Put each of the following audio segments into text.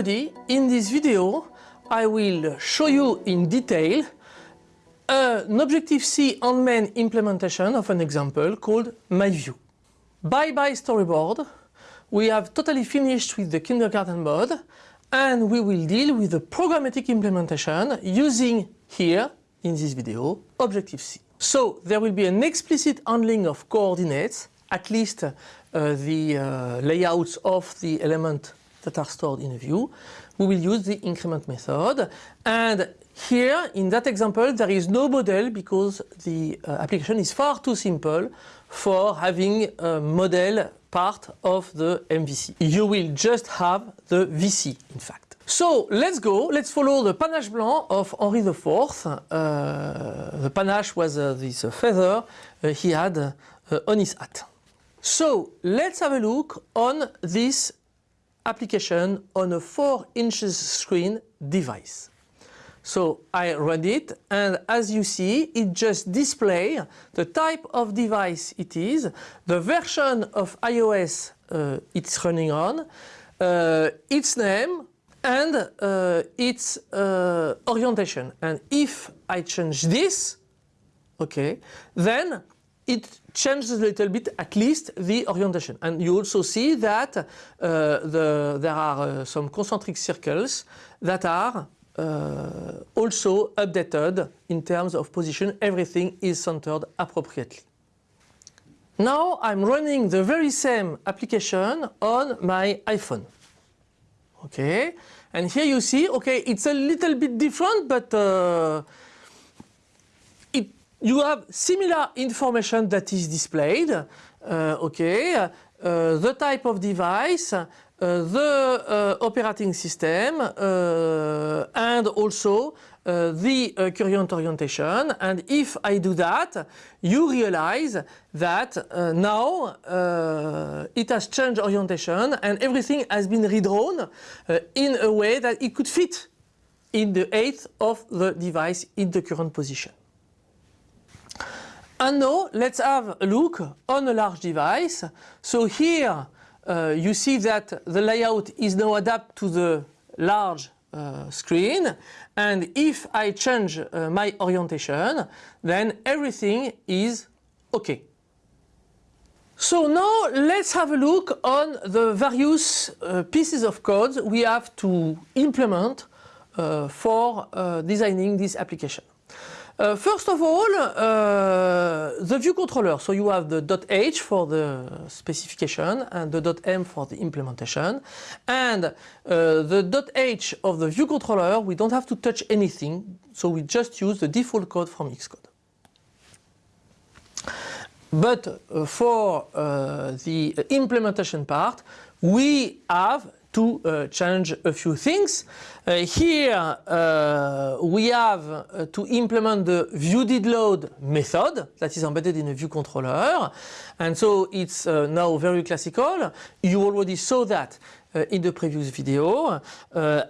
everybody, in this video I will show you in detail an Objective-C on-main implementation of an example called MyView. Bye bye storyboard. We have totally finished with the kindergarten mode and we will deal with the programmatic implementation using here in this video Objective-C. So there will be an explicit handling of coordinates, at least uh, the uh, layouts of the element that are stored in a view. We will use the increment method and here in that example there is no model because the uh, application is far too simple for having a model part of the MVC. You will just have the VC in fact. So let's go, let's follow the panache blanc of Henri IV. Uh, the panache was uh, this feather uh, he had uh, on his hat. So let's have a look on this application on a 4 inches screen device. So I run it and as you see it just displays the type of device it is, the version of iOS uh, it's running on, uh, its name and uh, its uh, orientation. And if I change this, okay, then it changes a little bit at least the orientation. And you also see that uh, the, there are uh, some concentric circles that are uh, also updated in terms of position. Everything is centered appropriately. Now I'm running the very same application on my iPhone. Okay, and here you see, okay, it's a little bit different, but uh, you have similar information that is displayed, uh, okay, uh, the type of device, uh, the uh, operating system, uh, and also uh, the current orientation. And if I do that, you realize that now it has changed orientation and everything has been redrawn in a way that it could fit in the eighth of the device in the current position. And now let's have a look on a large device. So here uh, you see that the layout is now adapted to the large uh, screen and if I change uh, my orientation then everything is okay. So now let's have a look on the various uh, pieces of code we have to implement uh, for uh, designing this application. Uh, first of all, uh, the view controller. So you have the .h for the specification and the .m for the implementation. And uh, the .h of the view controller, we don't have to touch anything. So we just use the default code from Xcode. But uh, for uh, the implementation part, we have to uh, change a few things. Uh, here uh, we have uh, to implement the viewDidLoad method that is embedded in a view controller and so it's uh, now very classical. You already saw that uh, in the previous video.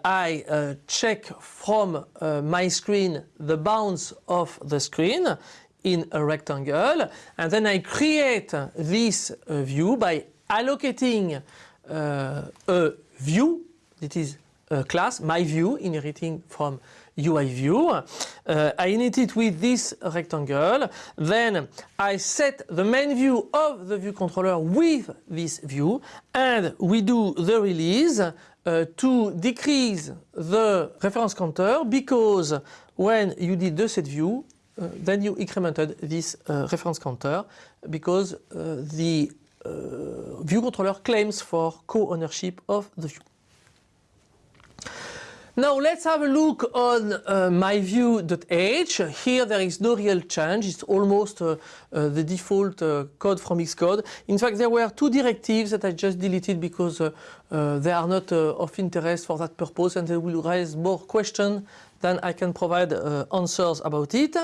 I check from my screen the bounds of the screen in a rectangle and then I create this view by allocating a view, it is a class, my view, inheriting from UI view. Uh, I init it with this rectangle. Then I set the main view of the view controller with this view and we do the release uh, to decrease the reference counter because when you did the set view uh, then you incremented this uh, reference counter because uh, the uh, view controller claims for co-ownership of the view. Now let's have a look on uh, myview.h. Here there is no real change. It's almost uh, uh, the default uh, code from Xcode. In fact, there were two directives that I just deleted because uh, uh, they are not of interest for that purpose and they will raise more questions than I can provide answers about it.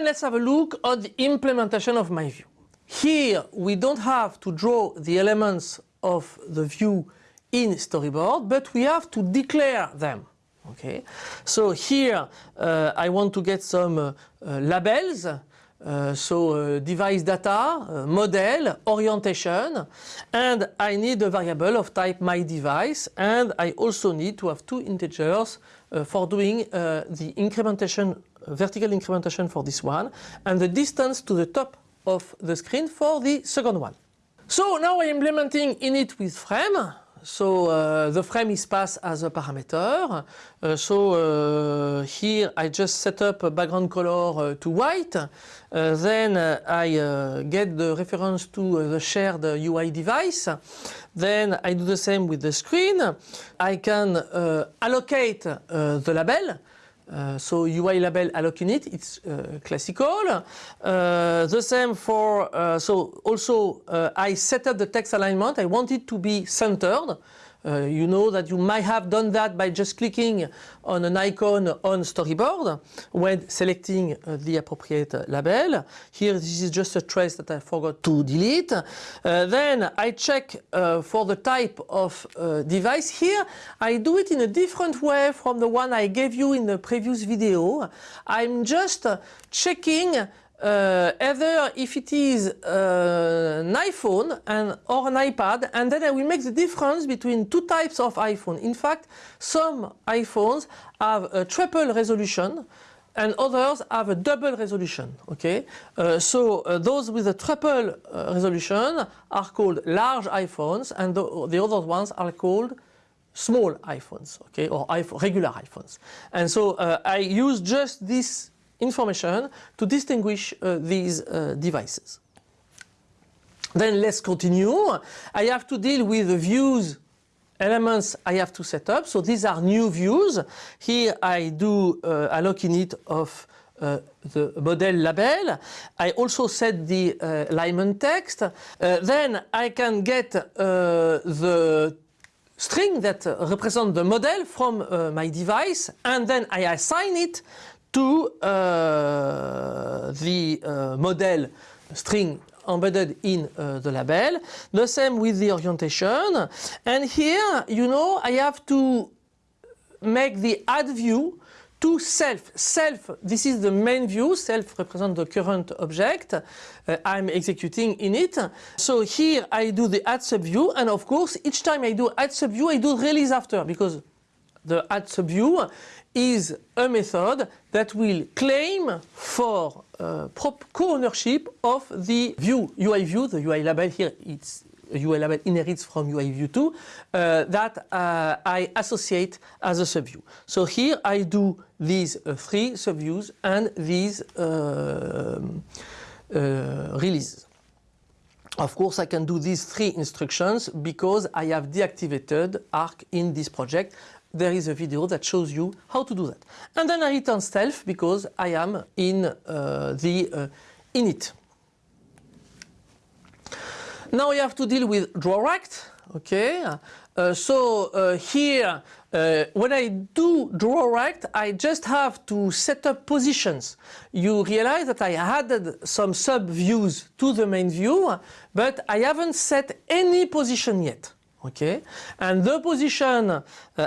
And let's have a look at the implementation of my view. Here we don't have to draw the elements of the view in storyboard, but we have to declare them. Okay, so here uh, I want to get some uh, uh, labels. so uh, device data, uh, model, orientation, and I need a variable of type my device, and I also need to have two integers uh, for doing the incrementation, vertical incrementation for this one, and the distance to the top of the screen for the second one. So now I'm implementing init with frame. So uh, the frame is passed as a parameter. Uh, so uh, here I just set up a background color uh, to white. Uh, then uh, I get the reference to the shared UI device. Then I do the same with the screen. I can allocate the label. Uh, so UI label alloc init, it's uh, classical. Uh, the same for, so also I set up the text alignment. I want it to be centered. Uh, you know that you might have done that by just clicking on an icon on storyboard when selecting uh, the appropriate label. Here this is just a trace that I forgot to delete. Uh, then I check uh, for the type of uh, device. Here I do it in a different way from the one I gave you in the previous video. I'm just checking uh, either if it is uh, an iPhone and, or an iPad and then I will make the difference between two types of iPhone. In fact, some iPhones have a triple resolution and others have a double resolution. Okay, uh, so uh, those with a triple uh, resolution are called large iPhones, and the, the, other ones are called small iPhones. Okay, or iPhone, regular iPhones. And so uh, I use just this information to distinguish uh, these uh, devices. Then let's continue. I have to deal with the views elements I have to set up. So these are new views. Here I do uh, alloc init of uh, the model label. I also set the uh, alignment text. Uh, then I can get uh, the string that represents the model from my device and then I assign it to uh, the uh, model string embedded in uh, the label. The same with the orientation. And here, you know, I have to make the add view to self. Self, this is the main view. Self represents the current object uh, I'm executing in it. So here I do the add subview. And of course, each time I do add subview, I do release after because the add subview is a method that will claim for uh, co-ownership of the view, UI view, the UI label here, it's UI label inherits from UI view 2, uh, that uh, I associate as a subview. So here I do these uh, three subviews and these um, uh, releases. Of course, I can do these three instructions because I have deactivated ARC in this project there is a video that shows you how to do that. And then I return self because I am in uh, the uh, init. Now I have to deal with drawRect. Okay, uh, so uh, here uh, when I do drawRect, I just have to set up positions. You realize that I added some sub views to the main view, but I haven't set any position yet okay and the position uh,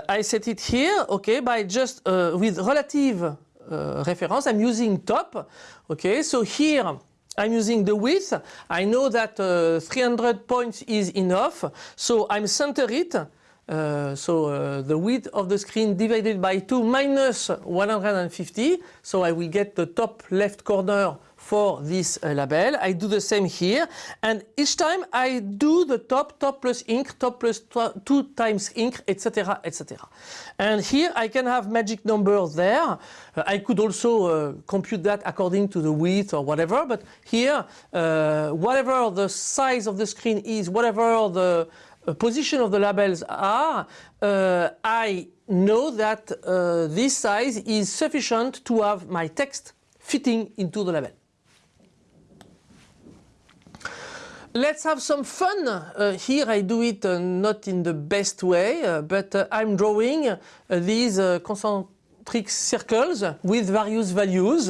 I set it here okay by just uh, with relative uh, reference I'm using top okay so here I'm using the width. I know that uh, 300 points is enough. So I'm center it uh, so uh, the width of the screen divided by 2 minus 150 so I will get the top left corner for this uh, label. I do the same here and each time I do the top, top plus ink, top plus 2 times ink, etc. etc. And here I can have magic numbers there. Uh, I could also uh, compute that according to the width or whatever, but here uh, whatever the size of the screen is, whatever the uh, position of the labels are, uh, I know that this size is sufficient to have my text fitting into the label. Let's have some fun. Uh, here I do it uh, not in the best way, uh, but uh, I'm drawing uh, these uh, concentric circles with various values.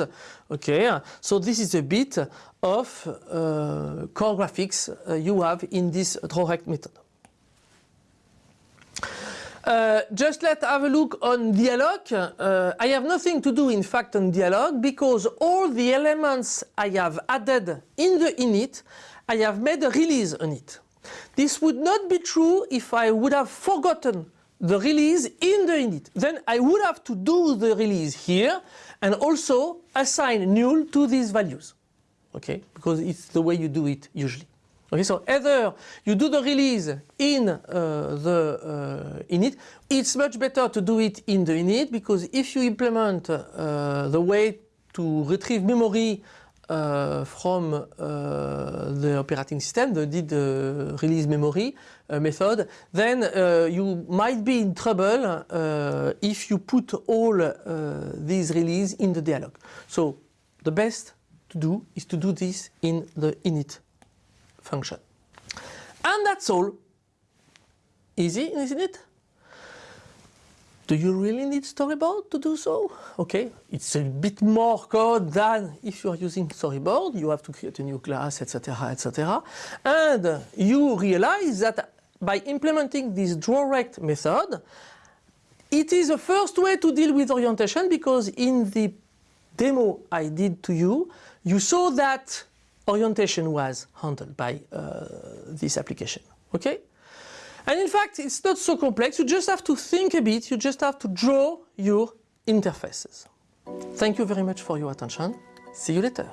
Okay, so this is a bit of core graphics you have in this drawRect method. Uh, just let's have a look on dealloc. Uh, I have nothing to do in fact on dealloc because all the elements I have added in the init, I have made a release on it. This would not be true if I would have forgotten the release in the init. Then I would have to do the release here and also assign null to these values. Okay, because it's the way you do it usually. Okay, so either you do the release in uh, the uh, init, it's much better to do it in the init because if you implement uh, the way to retrieve memory uh, from uh, the operating system, the did uh, release memory method, then you might be in trouble if you put all these release in the dealloc. So the best to do is to do this in the init function. And that's all. Easy, isn't it? Do you really need storyboard to do so? Okay, it's a bit more code than if you are using storyboard. You have to create a new class, etc., etc. And you realize that by implementing this drawRect method, it is the first way to deal with orientation because in the demo I did to you, you saw that orientation was handled by uh, this application. Okay? And in fact, it's not so complex. You just have to think a bit. You just have to draw your interfaces. Thank you very much for your attention. See you later.